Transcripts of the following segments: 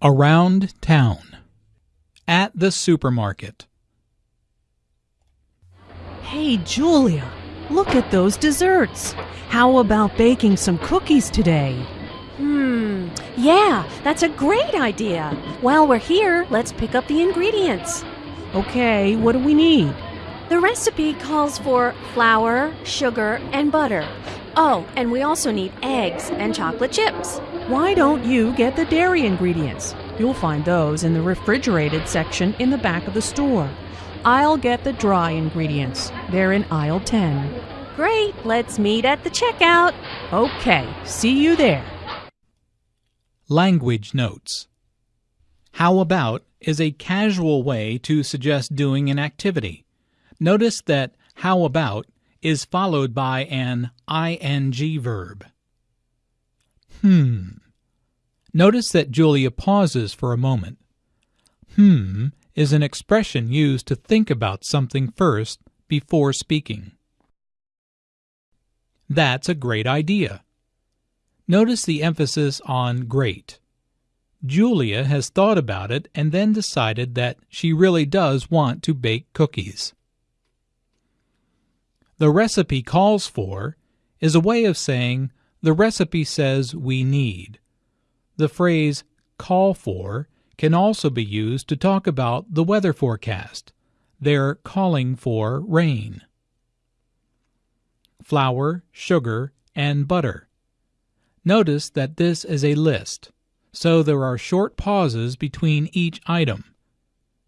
Around town. At the supermarket. Hey, Julia, look at those desserts. How about baking some cookies today? Hmm, yeah, that's a great idea. While we're here, let's pick up the ingredients. Okay, what do we need? The recipe calls for flour, sugar, and butter. Oh, and we also need eggs and chocolate chips. Why don't you get the dairy ingredients? You'll find those in the refrigerated section in the back of the store. I'll get the dry ingredients. They're in aisle 10. Great, let's meet at the checkout. Okay, see you there. Language notes. How about is a casual way to suggest doing an activity. Notice that how about is followed by an ing verb. Hmm. Notice that Julia pauses for a moment. Hmm is an expression used to think about something first before speaking. That's a great idea. Notice the emphasis on great. Julia has thought about it and then decided that she really does want to bake cookies. The recipe calls for is a way of saying the recipe says we need. The phrase call for can also be used to talk about the weather forecast. They're calling for rain. Flour, sugar, and butter. Notice that this is a list, so there are short pauses between each item.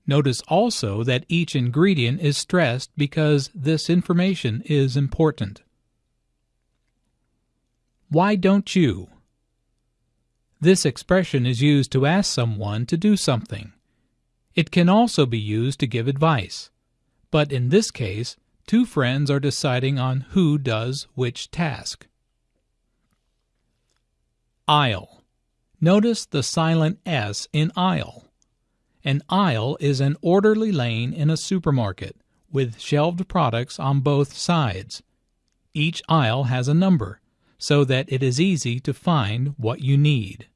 Notice also that each ingredient is stressed because this information is important. Why don't you? This expression is used to ask someone to do something. It can also be used to give advice. But in this case, two friends are deciding on who does which task. Aisle. Notice the silent S in aisle. An aisle is an orderly lane in a supermarket with shelved products on both sides. Each aisle has a number so that it is easy to find what you need.